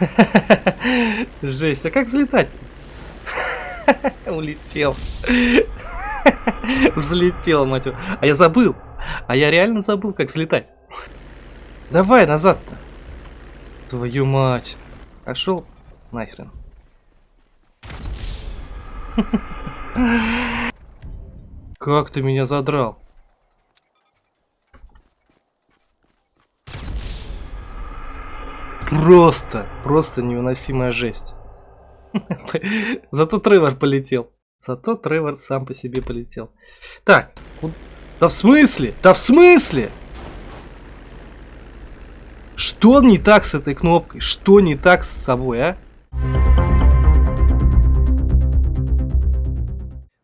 Жесть, а как взлетать? Улетел. Взлетел, мать его. А я забыл. А я реально забыл, как взлетать. Давай назад-то. Твою мать. Пошел нахрен. Как ты меня задрал? Просто, просто невыносимая жесть. Зато Тревор полетел. Зато Тревор сам по себе полетел. Так, да в смысле? Да в смысле? Что не так с этой кнопкой? Что не так с собой, а?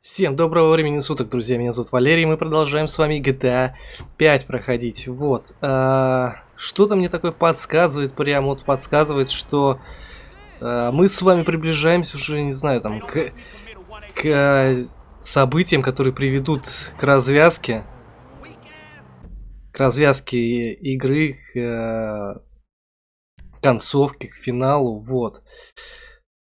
Всем доброго времени суток, друзья. Меня зовут Валерий. Мы продолжаем с вами GTA 5 проходить. Вот. А, Что-то мне такое подсказывает, прям вот подсказывает, что а, мы с вами приближаемся уже, не знаю, там, к, к событиям, которые приведут к развязке. К развязке игры, к а, концовке, к финалу. Вот.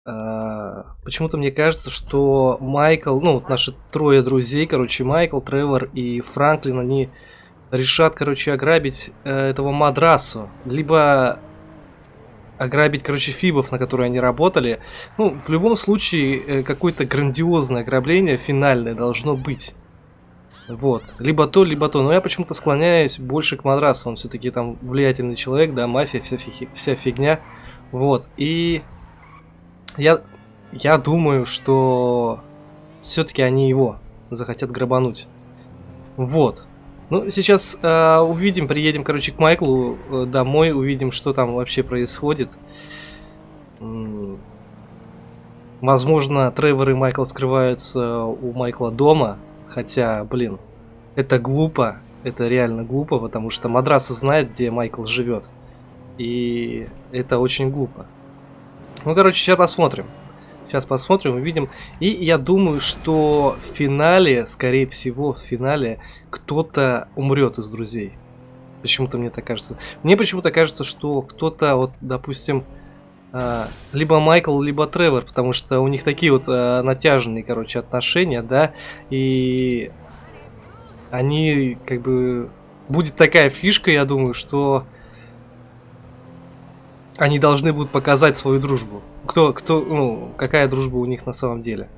А, почему-то мне кажется, что Майкл, ну, вот наши трое друзей, короче, Майкл, Тревор и Франклин, они решат, короче, ограбить э, этого Мадрасу. Либо ограбить, короче, фибов, на которые они работали. Ну, в любом случае, э, какое-то грандиозное ограбление финальное должно быть. Вот. Либо то, либо то. Но я почему-то склоняюсь больше к Мадрасу. Он все-таки там влиятельный человек, да, мафия, вся, вся фигня. Вот. И я, я думаю, что все-таки они его захотят грабануть. Вот. Ну, сейчас э, увидим, приедем, короче, к Майклу э, домой, увидим, что там вообще происходит. Возможно, Тревор и Майкл скрываются у Майкла дома, хотя, блин, это глупо, это реально глупо, потому что Мадраса знает, где Майкл живет. И это очень глупо. Ну, короче, сейчас посмотрим. Сейчас посмотрим, увидим. И я думаю, что в финале, скорее всего, в финале кто-то умрет из друзей. Почему-то мне так кажется. Мне почему-то кажется, что кто-то, вот, допустим, а, либо Майкл, либо Тревор, потому что у них такие вот а, натяженные, короче, отношения, да, и они, как бы, будет такая фишка, я думаю, что они должны будут показать свою дружбу. Кто, кто, ну, какая дружба у них на самом деле.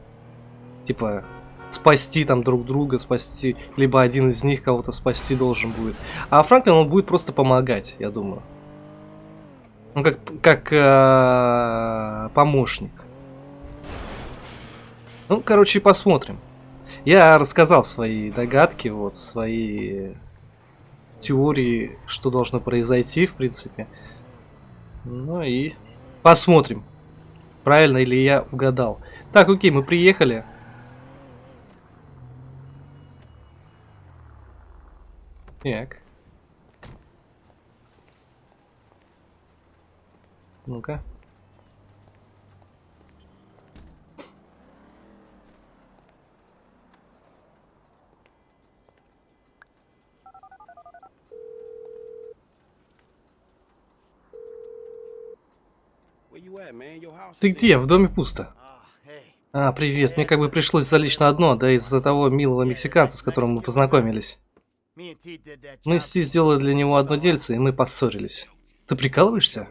Типа, спасти там друг друга, спасти, либо один из них кого-то спасти должен будет. А Франклин, он будет просто помогать, я думаю. Ну, как, как э, помощник. Ну, короче, посмотрим. Я рассказал свои догадки, вот, свои теории, что должно произойти, в принципе. Ну и посмотрим, правильно ли я угадал. Так, окей, мы приехали. Так. Ну-ка. Ты где? В доме пусто. А, привет. Мне как бы пришлось залечь на одно, да из-за того милого мексиканца, с которым мы познакомились. Мы с Ти сделали для него одно дельце, и мы поссорились. Ты прикалываешься?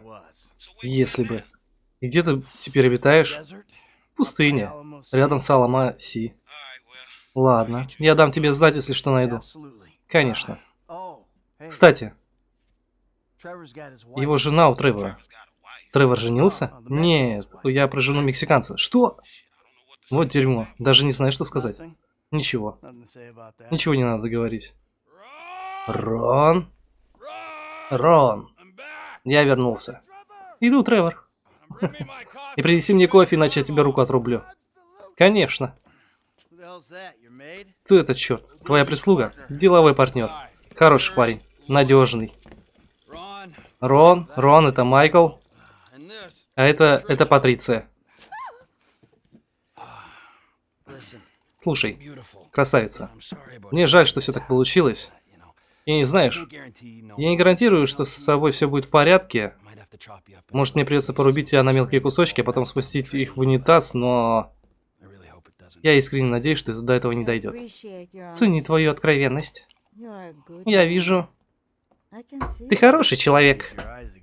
Если бы. И где ты теперь обитаешь? В пустыне. Рядом с Алама Си. Ладно. Я дам тебе знать, если что найду. Конечно. Кстати, его жена у Тревора. Тревор женился? Нет, я про жену мексиканца. Что? Вот дерьмо. Даже не знаю, что сказать. Ничего. Ничего не надо говорить. Рон? Рон. Я вернулся. Иду, Тревор. И принеси мне кофе, иначе я тебе руку отрублю. Конечно. Кто это, черт? Твоя прислуга? Деловой партнер. Хороший парень. Надежный. Рон, Рон, это Майкл. А это, это Патриция. Слушай, красавица, мне жаль, что все так получилось. И не знаешь, я не гарантирую, что с собой все будет в порядке. Может, мне придется порубить тебя на мелкие кусочки, а потом спустить их в унитаз, но... Я искренне надеюсь, что до этого не дойдет. Цени твою откровенность. Я вижу. Ты хороший человек.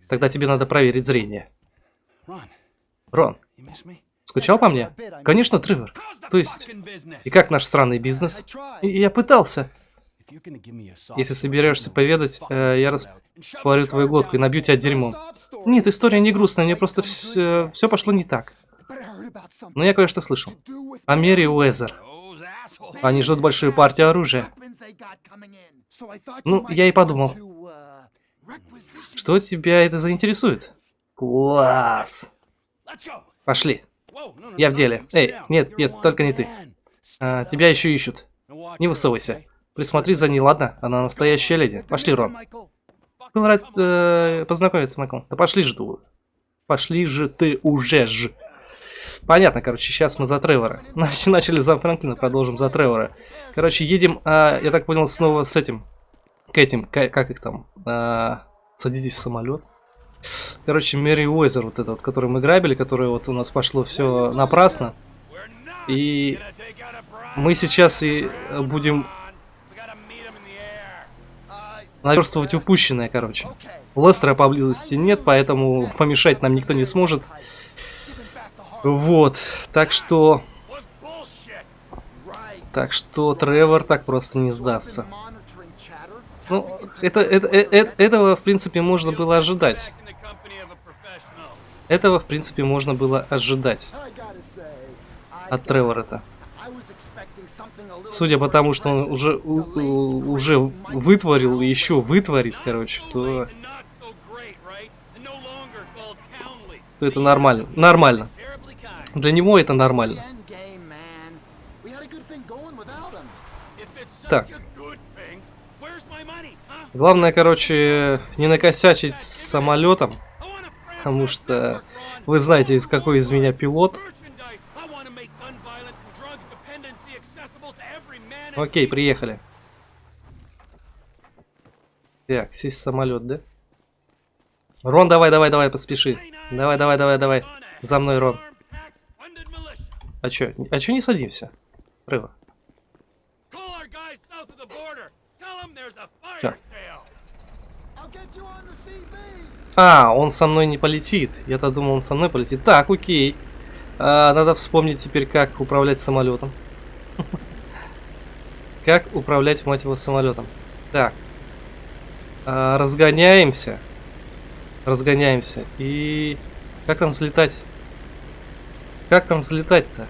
Тогда тебе надо проверить зрение. Рон, скучал по мне? Конечно, Тревор. То есть, и как наш странный бизнес? И я пытался. Если соберешься поведать, э, я распорю твою глотку и набью тебя дерьмом. Нет, история не грустная, мне просто все, все пошло не так. Но я кое-что слышал. О Мере Уэзер. Они ждут большую партию оружия. Ну, я и подумал. Что тебя это заинтересует? Класс! Пошли. Я в деле. Эй, нет, нет, только не ты. А, тебя еще ищут. Не высовывайся. Присмотри за ней, ладно? Она настоящая леди. Пошли, Рон. Был рад э, познакомиться, Майкл. Да пошли же ты. Пошли же ты уже ж. Понятно, короче, сейчас мы за Тревора. Начали за Франклина, продолжим за Тревора. Короче, едем, а, я так понял, снова с этим. К этим, к, как их там? А, садитесь в самолет. Короче, Мэри Уэзер, вот это вот, который мы грабили, который вот у нас пошло все напрасно. И мы сейчас и будем наверстывать упущенное, короче. Лестера поблизости нет, поэтому помешать нам никто не сможет. Вот, так что... Так что Тревор так просто не сдастся. Ну, это, это, это, э, этого, в принципе, можно было ожидать. Этого, в принципе, можно было ожидать от Тревора-то. Судя по тому, что он уже, у, уже вытворил и еще вытворит, короче, то... то это нормально. Нормально. Для него это нормально. Так. Главное, короче, не накосячить с самолетом. Потому что вы знаете, из какой из меня пилот. Окей, приехали. Так, сесть самолет, да? Рон, давай, давай, давай, поспеши. Давай, давай, давай, давай. За мной, Рон. А чё? А чё не садимся? Рыва. А, он со мной не полетит. Я-то думал, он со мной полетит. Так, окей. А, надо вспомнить теперь, как управлять самолетом. Как управлять, мать его, самолетом. Так. А, разгоняемся. Разгоняемся. И... Как там взлетать? Как там взлетать-то?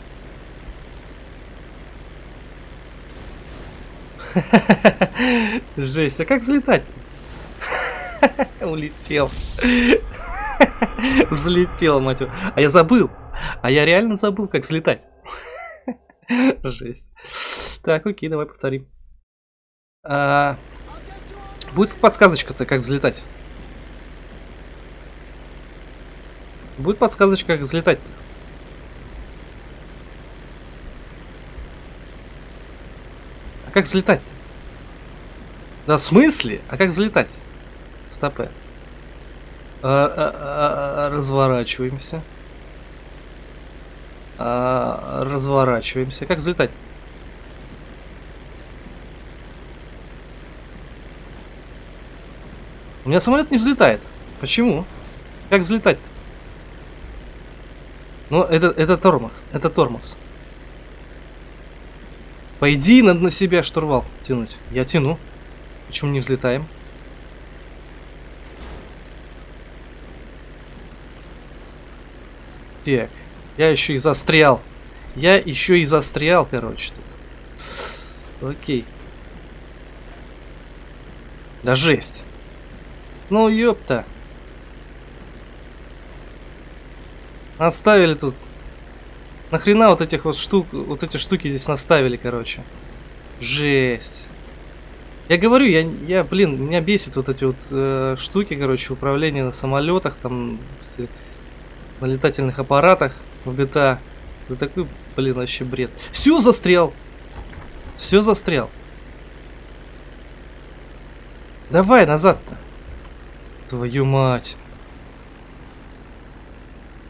Жесть, а как взлетать? Улетел. Взлетел, мать. А я забыл. А я реально забыл, как взлетать. Жесть. Так, окей, давай повторим. А, будет подсказочка-то, как взлетать. Будет подсказочка, как взлетать. А как взлетать? Да, в смысле? А как взлетать? Стопы. А, а, а, разворачиваемся. Разворачиваемся. Как взлетать? У меня самолет не взлетает. Почему? Как взлетать? -то? Ну, это, это тормоз. Это тормоз. По идее, надо на себя штурвал тянуть. Я тяну. Почему не взлетаем? Так. Я еще и застрял. Я еще и застрял, короче, тут. Окей. Да жесть. Ну, ёпта. Оставили тут. Нахрена вот этих вот штук, вот эти штуки здесь наставили, короче. Жесть. Я говорю, я, я блин, меня бесит вот эти вот э, штуки, короче, управление на самолетах, там, на летательных аппаратах в GTA. Это такой, блин, вообще бред. Все застрял. Все застрял. Давай назад-то. Твою мать.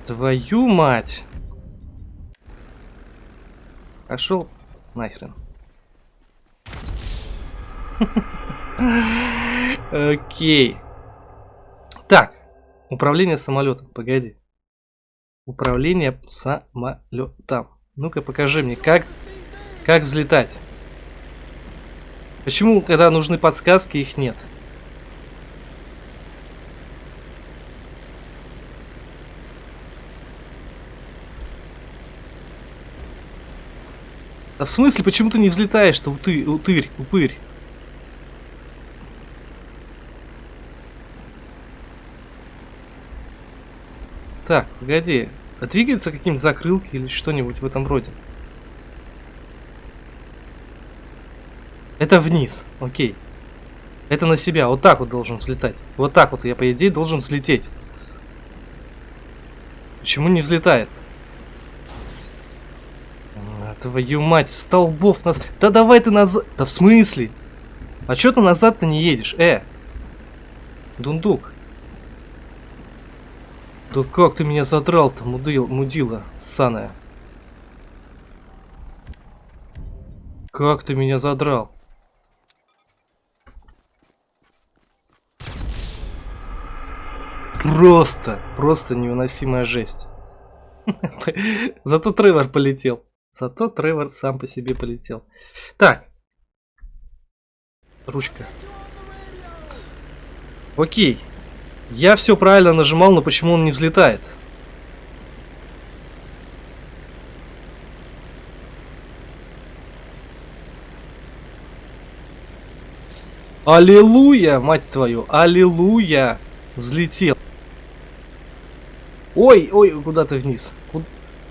Твою мать. Пошел нахрен. Окей. Так. Управление самолетом. Погоди. Управление самолетом. Ну-ка покажи мне, как, как взлетать. Почему, когда нужны подсказки, их нет? А в смысле, почему ты не взлетаешь-то, уты, утырь, упырь? Так, погоди. А двигается каким-то закрылки или что-нибудь в этом роде? Это вниз, окей. Это на себя, вот так вот должен взлетать. Вот так вот я, по идее, должен взлететь. Почему не взлетает? А, твою мать, столбов нас... Да давай ты назад... Да в смысле? А чё ты назад-то не едешь? Э! Дундук. Да как ты меня задрал-то, мудил, мудила ссаная. Как ты меня задрал? Просто, просто невыносимая жесть. Зато Тревор полетел. Зато Тревор сам по себе полетел. Так. Ручка. Окей. Я все правильно нажимал, но почему он не взлетает? Аллилуйя, мать твою, аллилуйя. Взлетел. Ой, ой, куда ты вниз?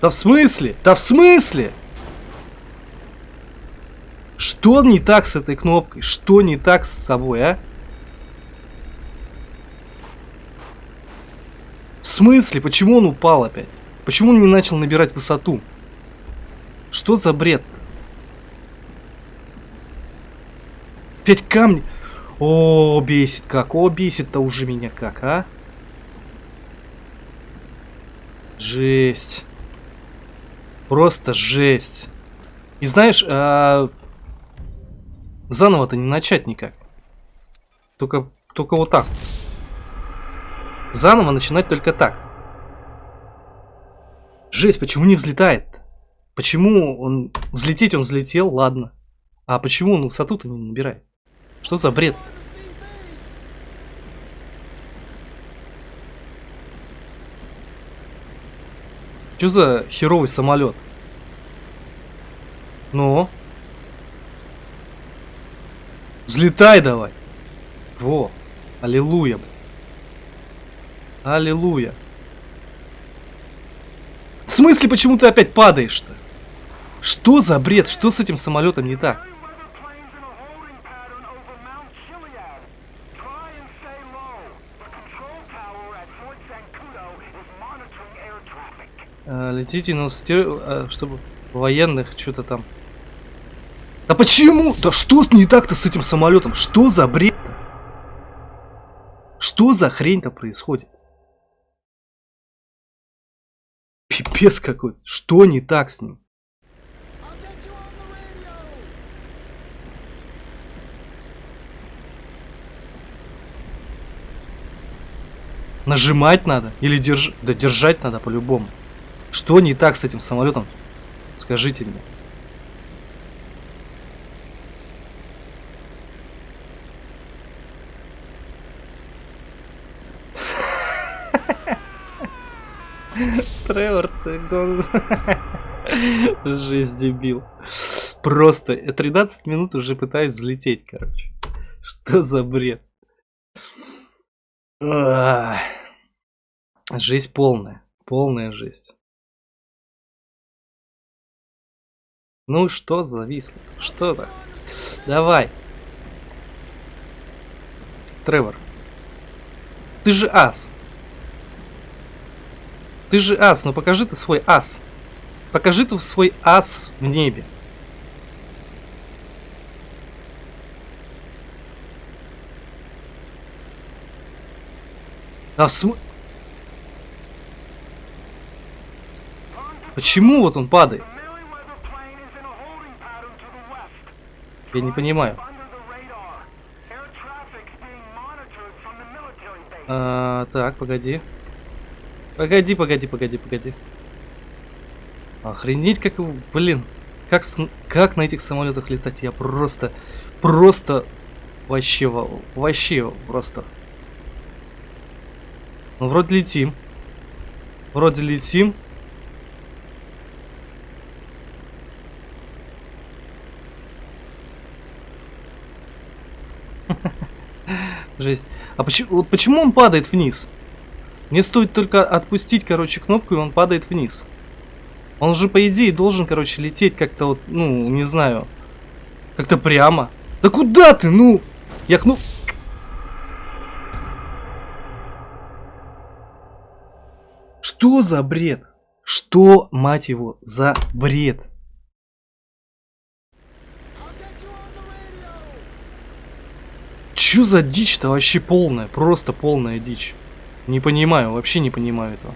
Да в смысле? Да в смысле? Что не так с этой кнопкой? Что не так с собой, а? В смысле? Почему он упал опять? Почему он не начал набирать высоту? Что за бред? Опять камни. О, бесит как. О, бесит-то уже меня как, а? Жесть. Просто жесть. И знаешь, а... заново-то не начать никак. Только, только вот так. Заново начинать только так. Жесть, почему не взлетает? Почему он... Взлететь он взлетел, ладно. А почему он высоту-то не набирает? Что за бред? -то? Что за херовый самолет? Ну? Взлетай давай. Во. Аллилуйя. Аллилуйя. В смысле, почему ты опять падаешь-то? Что за бред? Что с этим самолетом не так? Э, летите на высоте, э, чтобы военных что-то там. Да почему? Да что не так-то с этим самолетом? Что за бред? -то? Что за хрень-то происходит? Пипец какой. Что не так с ним? Нажимать надо? Или держать? Да держать надо по-любому. Что не так с этим самолетом? Скажите мне. Тревор, ты гон... Жесть, дебил. Просто 13 минут уже пытаюсь взлететь, короче. Что за бред? Жесть полная. Полная жесть. Ну что зависло? Что то Давай. Тревор. Ты же ас. Ты же ас, ну покажи ты свой ас. Покажи ты свой ас в небе. А см... Почему вот он падает? Я не понимаю. А, так, погоди. Погоди, погоди, погоди, погоди. Охренеть, как блин. Как, как на этих самолетах летать? Я просто, просто, вообще, вообще, просто. Ну, вроде летим. Вроде летим. Жесть. А почему, вот почему он падает вниз? Мне стоит только отпустить, короче, кнопку, и он падает вниз. Он же, по идее, должен, короче, лететь как-то вот, ну, не знаю, как-то прямо. Да куда ты, ну? Я кну... Что за бред? Что, мать его, за бред? Чё за дичь-то вообще полная? Просто полная дичь. Не понимаю, вообще не понимаю этого.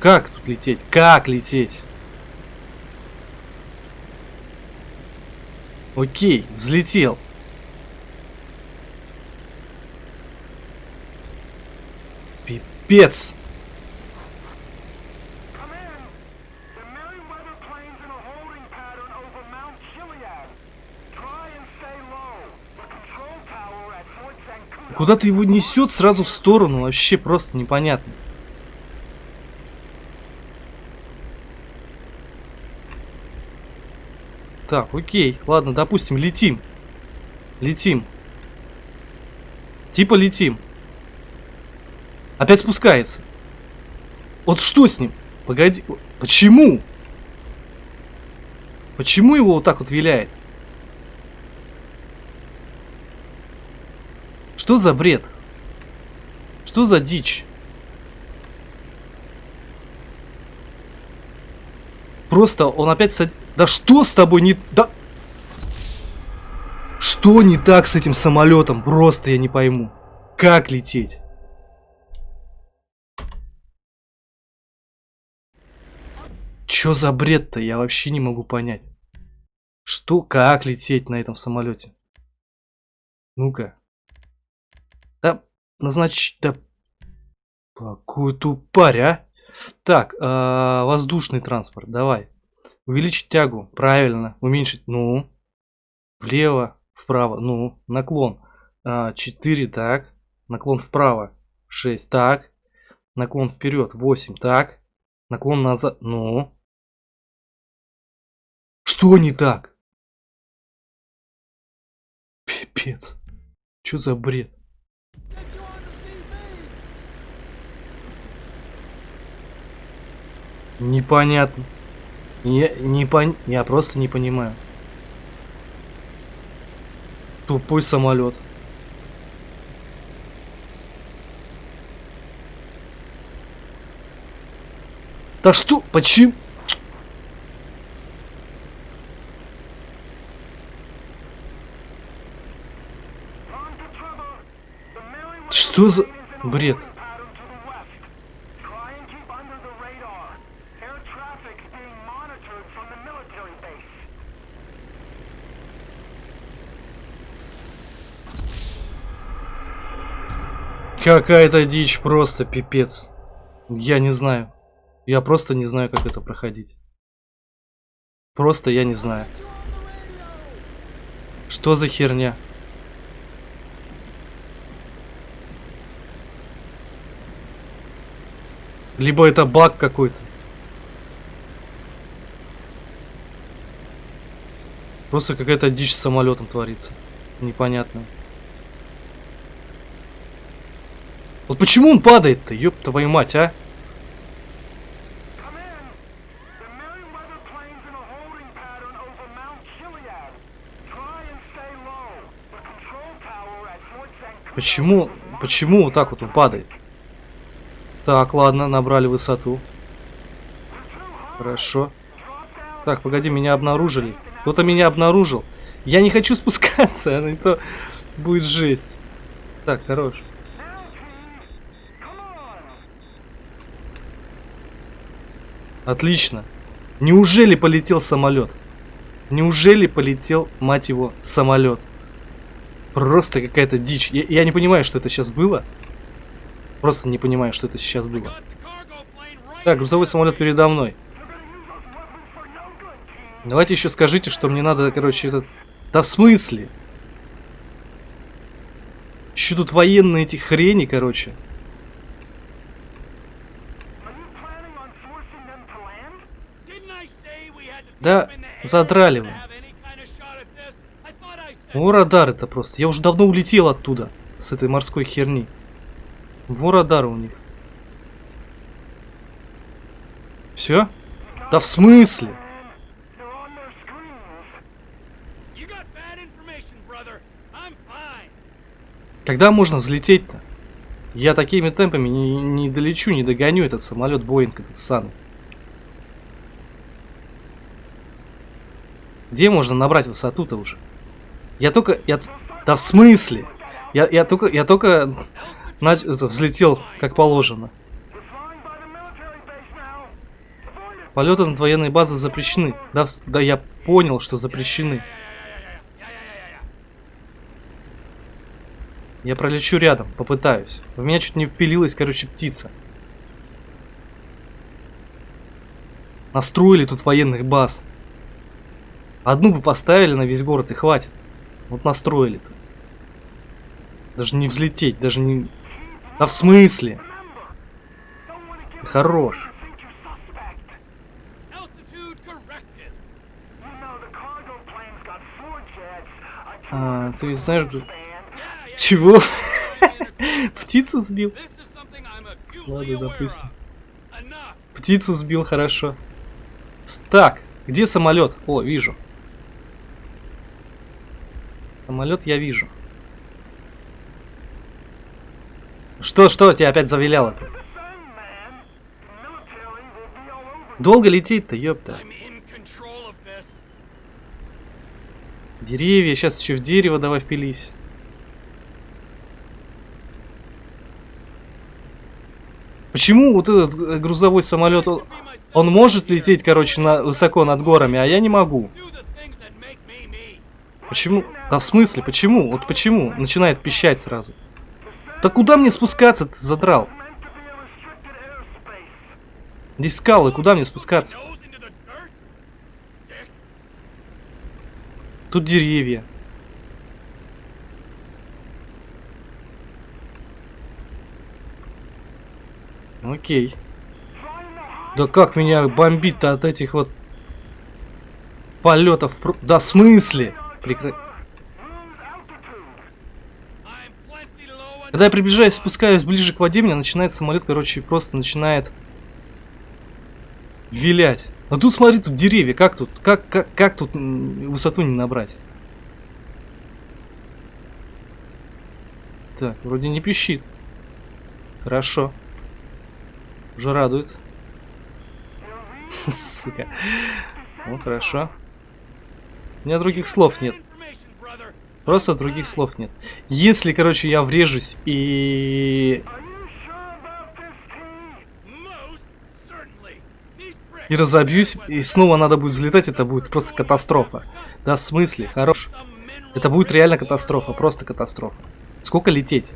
Как тут лететь? Как лететь? Окей, взлетел. Пипец. Куда ты его несет сразу в сторону, вообще просто непонятно. Так, окей, ладно, допустим, летим. Летим. Типа летим. Опять спускается. Вот что с ним? Погоди, почему? Почему его вот так вот виляет? Что за бред? Что за дичь? Просто он опять сад... Да что с тобой не... Да... Что не так с этим самолетом? Просто я не пойму. Как лететь? Чё за бред-то? Я вообще не могу понять. Что, как лететь на этом самолете? Ну-ка. Да, назначь, да... Какую тупарь, а? Так, э, воздушный транспорт, давай. Увеличить тягу, правильно. Уменьшить, ну. Влево, вправо, ну. Наклон. Э, 4, так. Наклон вправо, 6, так. Наклон вперед, 8, так. Наклон назад, ну. Что не так? Пипец. Что за бред? Непонятно. Я, не пон... Я просто не понимаю. Тупой самолет. Да что? Почему? Что за бред? Какая-то дичь, просто пипец. Я не знаю. Я просто не знаю, как это проходить. Просто я не знаю. Что за херня? Либо это баг какой-то. Просто какая-то дичь с самолетом творится. Непонятно. Вот почему он падает-то, ёб твою мать, а? Почему, почему вот так вот он падает? Так, ладно, набрали высоту. Хорошо. Так, погоди, меня обнаружили. Кто-то меня обнаружил. Я не хочу спускаться, а то будет жесть. Так, хорош. Отлично. Неужели полетел самолет? Неужели полетел, мать его, самолет? Просто какая-то дичь. Я, я не понимаю, что это сейчас было. Просто не понимаю, что это сейчас было. Так, грузовой самолет передо мной. Давайте еще скажите, что мне надо, короче, этот... Да в смысле? Еще тут военные эти хрени, короче. Да, задрали вы. О, радар это просто. Я уже давно улетел оттуда, с этой морской херни. Во радар у них. Все? Да в смысле? Когда можно взлететь-то? Я такими темпами не, не долечу, не догоню этот самолет Боинг, этот сан. Где можно набрать высоту-то уже? Я только... Я, да в смысле? Я, я только... Я только... Нач... Взлетел, как положено. Полеты над военной базой запрещены. Да, да я понял, что запрещены. Я пролечу рядом, попытаюсь. В меня чуть не впилилась, короче, птица. Настроили тут военных баз. Одну бы поставили на весь город и хватит. Вот настроили-то. Даже не взлететь, даже не... А в смысле? Хорош. А, ты знаешь, чего? Птицу сбил? Ладно, допустим. Птицу сбил, хорошо. Так, где самолет? О, вижу. Самолет я вижу. Что, что тебя опять завиляло -то? Долго лететь-то, ёпта. Деревья, сейчас еще в дерево давай впились. Почему вот этот грузовой самолет, он, он может лететь, короче, на, высоко над горами, а я не могу? Почему? Да в смысле, почему? Вот почему? Начинает пищать сразу. Да куда мне спускаться ты задрал? Здесь скалы, куда мне спускаться? Тут деревья. Окей. Да как меня бомбит-то от этих вот полетов? Да в смысле? Прекра... Когда я приближаюсь, спускаюсь ближе к воде, меня начинает самолет, короче, просто начинает вилять. А тут смотри, тут деревья, как тут, как, как, как тут высоту не набрать? Так, вроде не пищит. Хорошо. Уже радует. Сука. Ну, хорошо. У меня других слов нет. Просто других слов нет. Если, короче, я врежусь и... И разобьюсь, и снова надо будет взлетать, это будет просто катастрофа. Да, в смысле? Хорош. Это будет реально катастрофа, просто катастрофа. Сколько лететь?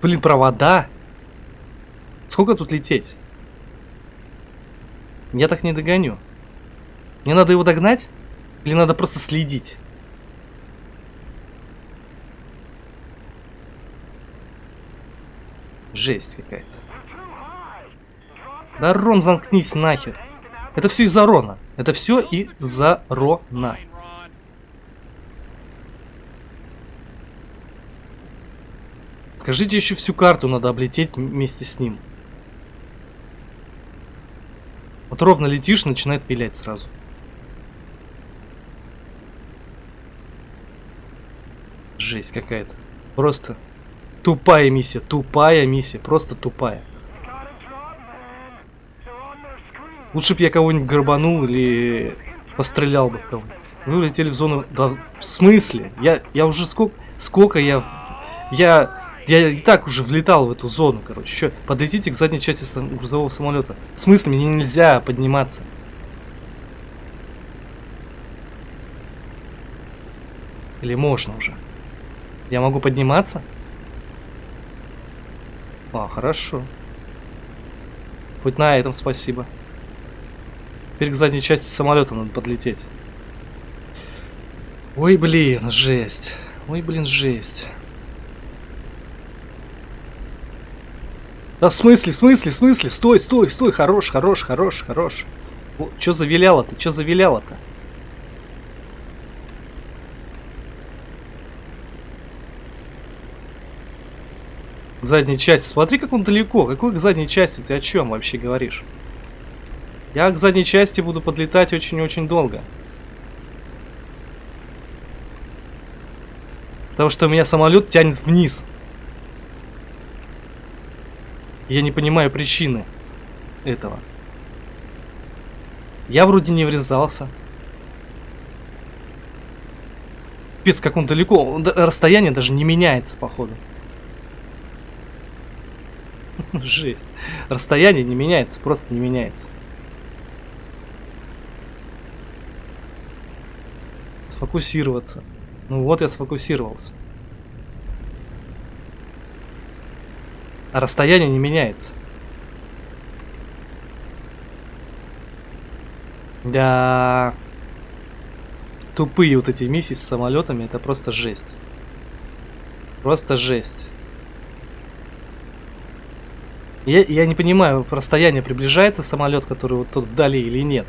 Блин, провода. Сколько тут лететь? Я так не догоню. Мне надо его догнать? Или надо просто следить? Жесть какая-то. Да, Рон, замкнись нахер. Это все из-за Рона. Это все из-за Рона. Скажите, еще всю карту надо облететь вместе с ним. Вот ровно летишь, начинает вилять сразу. Жесть какая-то. Просто тупая миссия, тупая миссия, просто тупая. Лучше бы я кого-нибудь горбанул или пострелял бы в кого-нибудь. Вы улетели в зону... Да, в смысле? Я, я уже сколько... Сколько я... Я Я и так уже влетал в эту зону, короче. Чё, подойдите к задней части сам грузового самолета. В смысле, мне нельзя подниматься? Или можно уже? Я могу подниматься? А, хорошо. Хоть на этом спасибо. Теперь к задней части самолета надо подлететь. Ой, блин, жесть. Ой, блин, жесть. Да в смысле, в смысле, в смысле? Стой, стой, стой, хорош, хорош, хорош, хорош. Чё завиляло-то? Чё завиляло-то? Задней части. Смотри, как он далеко. Какой к задней части? Ты о чем вообще говоришь? Я к задней части буду подлетать очень-очень долго. Потому что у меня самолет тянет вниз. Я не понимаю причины этого. Я вроде не врезался. Пец, как он далеко. Расстояние даже не меняется, походу. Жесть. Расстояние не меняется, просто не меняется. Сфокусироваться. Ну вот я сфокусировался. А расстояние не меняется. Да. Тупые вот эти миссии с самолетами, это просто жесть. Просто жесть. Я, я не понимаю, расстояние приближается самолет, который вот тут вдали или нет.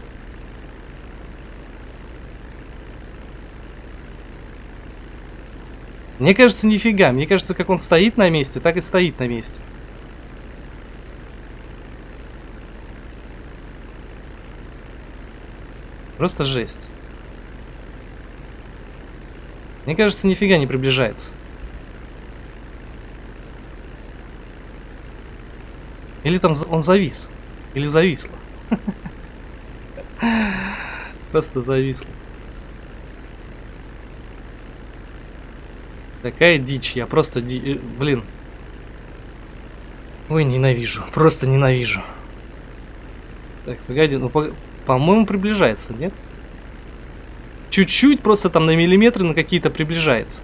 Мне кажется, нифига. Мне кажется, как он стоит на месте, так и стоит на месте. Просто жесть. Мне кажется, нифига не приближается. Или там он завис. Или зависло. Просто зависло. Такая дичь, я просто... Ди... Э, блин. Ой, ненавижу, просто ненавижу. Так, погоди, ну, по-моему, по приближается, нет? Чуть-чуть, просто там на миллиметры на какие-то приближается.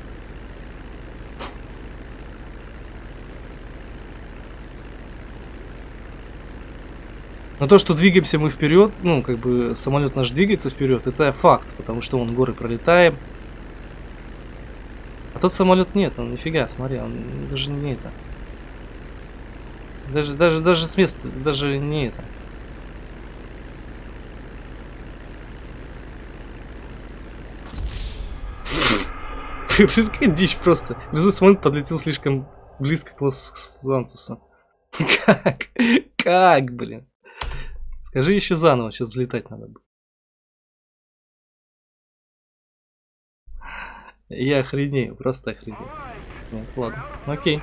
Но то, что двигаемся мы вперед, ну, как бы самолет наш двигается вперед, это факт, потому что он горы пролетаем, тот самолет нет, он нифига, смотри, он даже не это. Даже, даже, даже с места, даже не это. Какая дичь просто. Резус самолет подлетел слишком близко к Лос-Анцусу. Как? Как, блин? Скажи еще заново, сейчас взлетать надо будет. Я охренею, просто охренею. Нет, ладно, окей.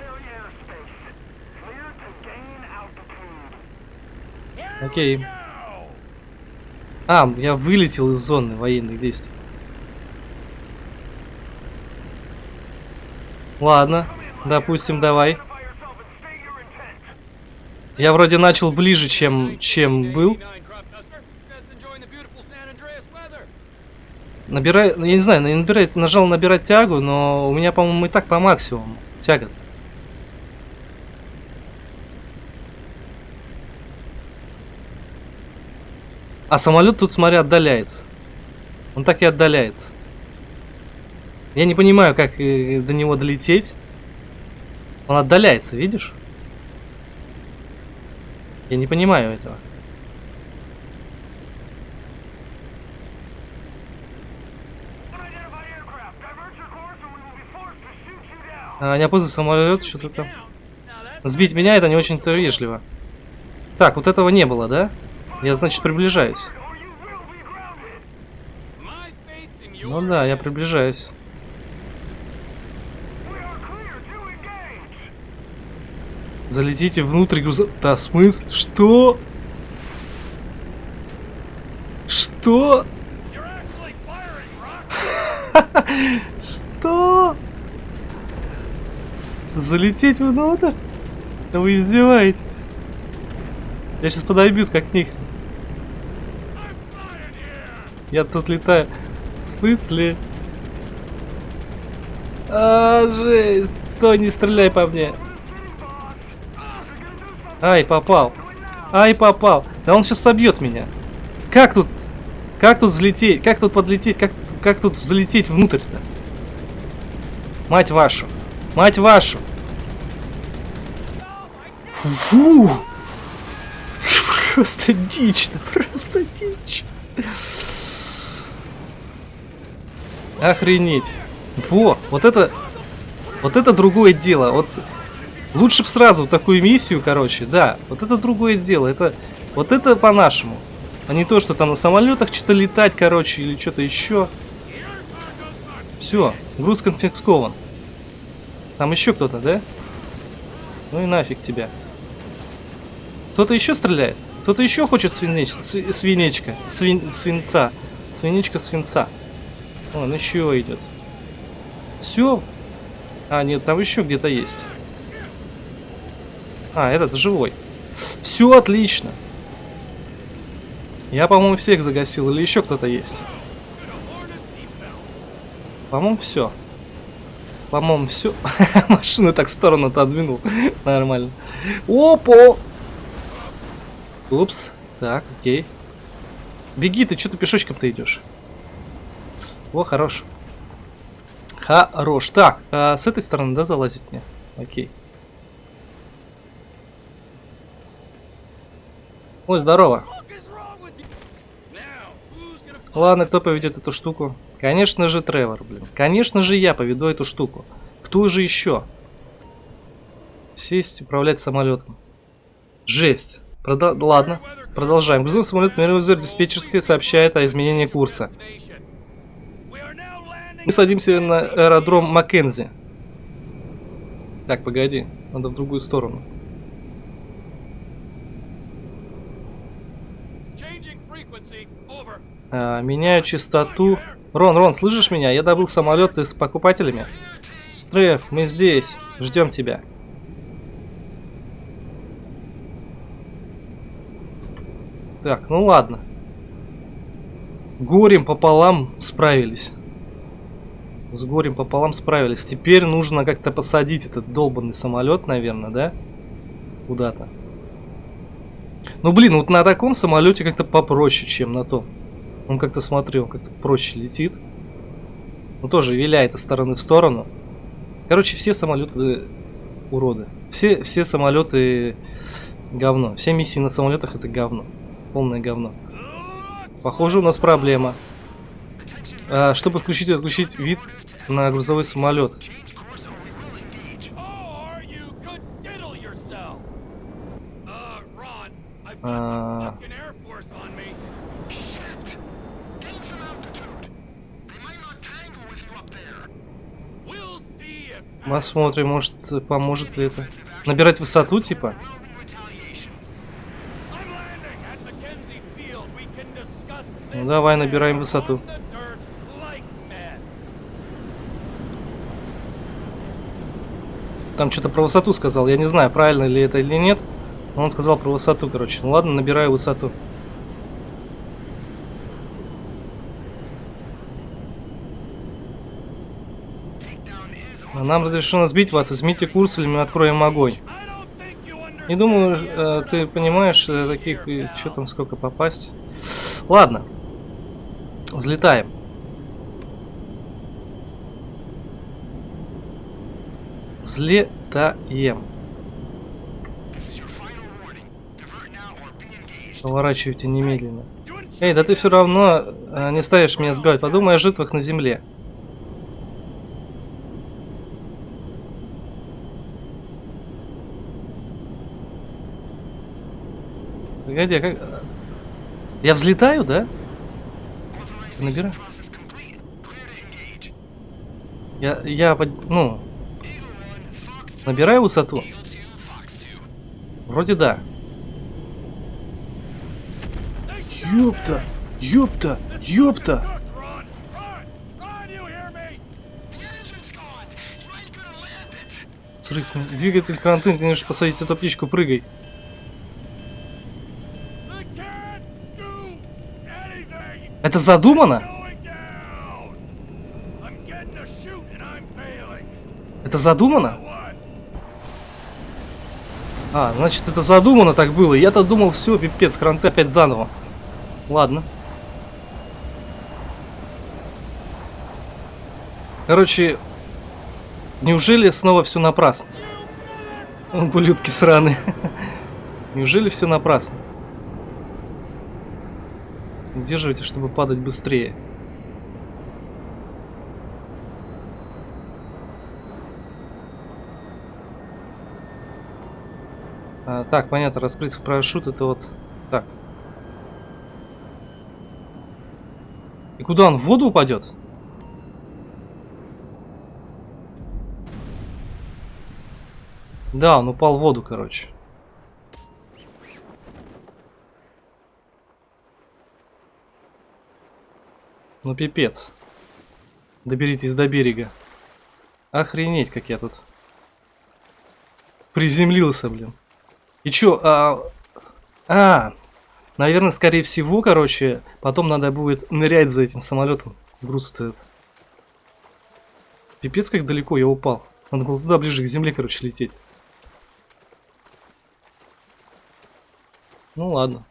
Окей. А, я вылетел из зоны военных действий. Ладно, допустим, давай. Я вроде начал ближе, чем, чем был. Набирай, я не знаю, набирает, нажал набирать тягу, но у меня, по-моему, и так по максимуму тяга. А самолет тут, смотри, отдаляется. Он так и отдаляется. Я не понимаю, как э, до него долететь. Он отдаляется, видишь? Я не понимаю этого. А, не опознан самолет, что-то там. Сбить меня это не очень-то вежливо. Так, вот этого не было, да? Я, значит, приближаюсь. Ну да, я приближаюсь. Залетите внутрь груза... Да, смысл? Что? Что? Залететь внутрь? Вы издеваетесь? Я сейчас подойбюсь как них. Я тут летаю. В смысле? А, жесть. Стой, не стреляй по мне. Ай, попал. Ай, попал. Да он сейчас собьет меня. Как тут? Как тут взлететь? Как тут подлететь? Как, как тут взлететь внутрь-то? Мать вашу. Мать вашу. Фу! Просто дичь, просто дичь. Охренеть. Во, вот это... Вот это другое дело. Вот лучше бы сразу такую миссию, короче, да. Вот это другое дело. Это вот это по-нашему. А не то, что там на самолетах что-то летать, короче, или что-то еще. Все, груз конфискован. Там еще кто-то, да? Ну и нафиг тебя. Кто-то еще стреляет? Кто-то еще хочет свинеч... свинечка? Свин... Свинца. Свинечка свинца. Он еще идет. Все. А, нет, там еще где-то есть. А, этот живой. Все отлично. Я, по-моему, всех загасил. Или еще кто-то есть? По-моему, все. По-моему, все. Машину так в сторону отодвинул. Нормально. Опа! Упс. Так, окей. Беги, ты что ты пешочком-то идешь? О, хорош. Хорош. Так, а с этой стороны, да, залазить мне? Окей. Ой, здорово. Ладно, кто поведет эту штуку? Конечно же Тревор, блин. Конечно же я поведу эту штуку. Кто же еще? Сесть, управлять самолетом. Жесть. Прода ладно, продолжаем. Грузовой самолет Мерилзер диспетчерская сообщает о изменении курса. Мы садимся на аэродром Маккензи. Так, погоди. Надо в другую сторону. А, меняю частоту. Рон, Рон, слышишь меня? Я добыл самолет с покупателями. Треф, мы здесь. Ждем тебя. Так, ну ладно. Горем пополам справились. С горем пополам справились. Теперь нужно как-то посадить этот долбанный самолет, наверное, да? Куда-то. Ну, блин, вот на таком самолете как-то попроще, чем на том. Он как-то смотрел, как-то проще летит. Ну, тоже виляет из стороны в сторону. Короче, все самолеты уроды. Все, все самолеты говно. Все миссии на самолетах это говно. Полное говно. Похоже, у нас проблема. А, чтобы включить и отключить вид на грузовой самолет. А... Посмотрим, может поможет ли это. Набирать высоту, типа? Ну давай, набираем высоту. Там что-то про высоту сказал. Я не знаю, правильно ли это или нет. Но он сказал про высоту, короче. Ну ладно, набираю высоту. Нам разрешено сбить вас. Измените курс, или мы откроем огонь. Не думаю, э, ты понимаешь, э, таких, что там, сколько попасть. Ладно. Взлетаем. Взлетаем. Поворачивайте немедленно. Эй, да ты все равно э, не ставишь меня сбивать. Подумай о жертвах на земле. Погоди, а как... Я взлетаю, да? Набираю. Я, я, ну, набираю высоту. Вроде да. Ёпта, ёпта, ёпта. Срыв. Двигатель ты можешь посадить эту птичку, прыгай. Это задумано? Это задумано? А, значит это задумано так было. Я-то думал, все, пипец, кранты опять заново. Ладно. Короче, неужели снова все напрасно? Ублюдки сраные. Неужели все напрасно? Удерживайте, чтобы падать быстрее. А, так, понятно, раскрыть парашют это вот так. И куда он в воду упадет? Да, он упал в воду, короче. Ну пипец. Доберитесь до берега. Охренеть, как я тут приземлился, блин. И чё, а... А, наверное, скорее всего, короче, потом надо будет нырять за этим самолетом. Груз-то Пипец, как далеко я упал. Надо было туда ближе к земле, короче, лететь. Ну ладно.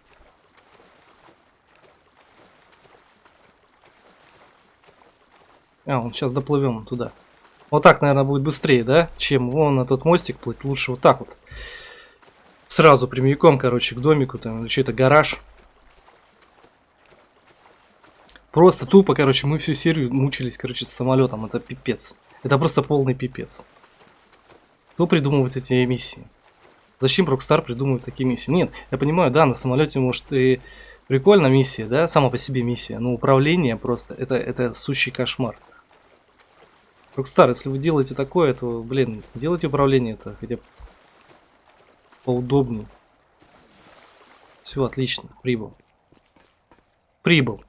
А, он сейчас доплывем туда. Вот так, наверное, будет быстрее, да? Чем вон на тот мостик плыть. Лучше вот так вот. Сразу прямиком, короче, к домику. Там или что-то гараж. Просто тупо, короче, мы всю серию мучились, короче, с самолетом. Это пипец. Это просто полный пипец. Кто придумывает эти миссии? Зачем Rockstar придумывает такие миссии? Нет, я понимаю, да, на самолете может и прикольно миссия, да, сама по себе миссия, но управление просто, это, это сущий кошмар. Rockstar, если вы делаете такое, то, блин, делайте управление это хотя бы поудобнее. Все, отлично, прибыл. Прибыл.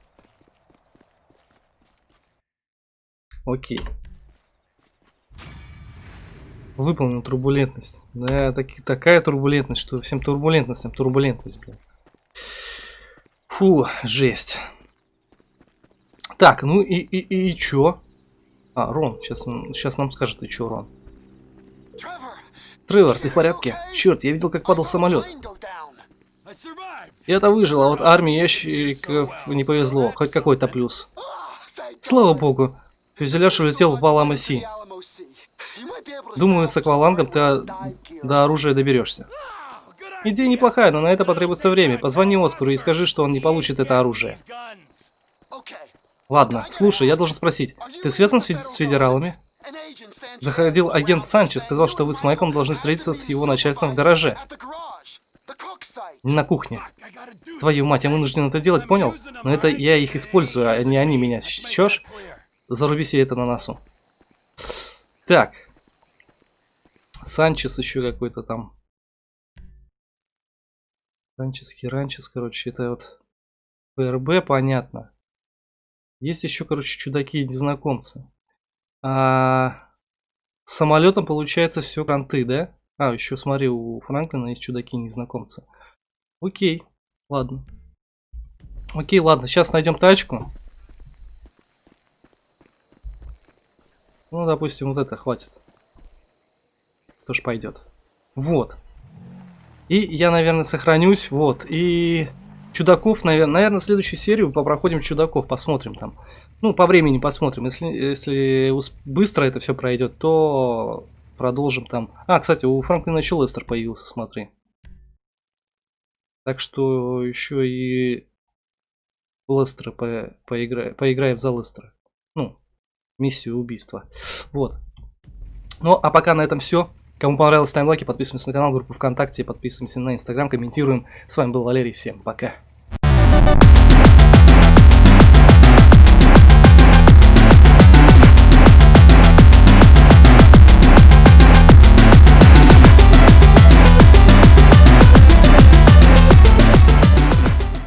Окей. Выполнил турбулентность. Да, так, такая турбулентность, что всем турбулентностям турбулентность, блин. Фу, жесть. Так, ну и, и, и чё? А, Рон, сейчас, сейчас нам скажет, и чё, Рон. Тревор, ты в порядке? Черт, я видел, как падал самолет. Я-то выжил, а вот армии ящиков не повезло. Хоть какой-то плюс. Слава богу. Фюзеляж улетел в Валамаси. Думаю, с аквалангом ты до оружия доберешься. Идея неплохая, но на это потребуется время. Позвони Оскару и скажи, что он не получит это оружие. Ладно, слушай, я должен спросить, ты связан с, федералами? Заходил агент Санчес, сказал, что вы с Майком должны встретиться с его начальством в гараже. Не на кухне. Твою мать, я вынужден это делать, понял? Но это я их использую, а не они меня. Чёшь? Заруби себе это на носу. Так. Санчес еще какой-то там. Санчес, Херанчес, короче, это вот ПРБ, понятно. Есть еще, короче, чудаки-незнакомцы. А, с самолетом получается все кранты, да? А, еще смотри, у Франклина есть чудаки-незнакомцы. Окей, ладно. Окей, ладно, сейчас найдем тачку. Ну, допустим, вот это хватит тоже пойдет. Вот. И я, наверное, сохранюсь. Вот. И чудаков, наверное, наверное, следующую серию попроходим чудаков, посмотрим там. Ну, по времени посмотрим. Если, если быстро это все пройдет, то продолжим там. А, кстати, у Франклина еще Лестер появился, смотри. Так что еще и Лестера по, поигра, поиграем за Лестера. Ну, миссию убийства. Вот. Ну, а пока на этом все. Кому понравилось, ставим лайки, подписываемся на канал, группу ВКонтакте, подписываемся на Инстаграм, комментируем. С вами был Валерий, всем пока.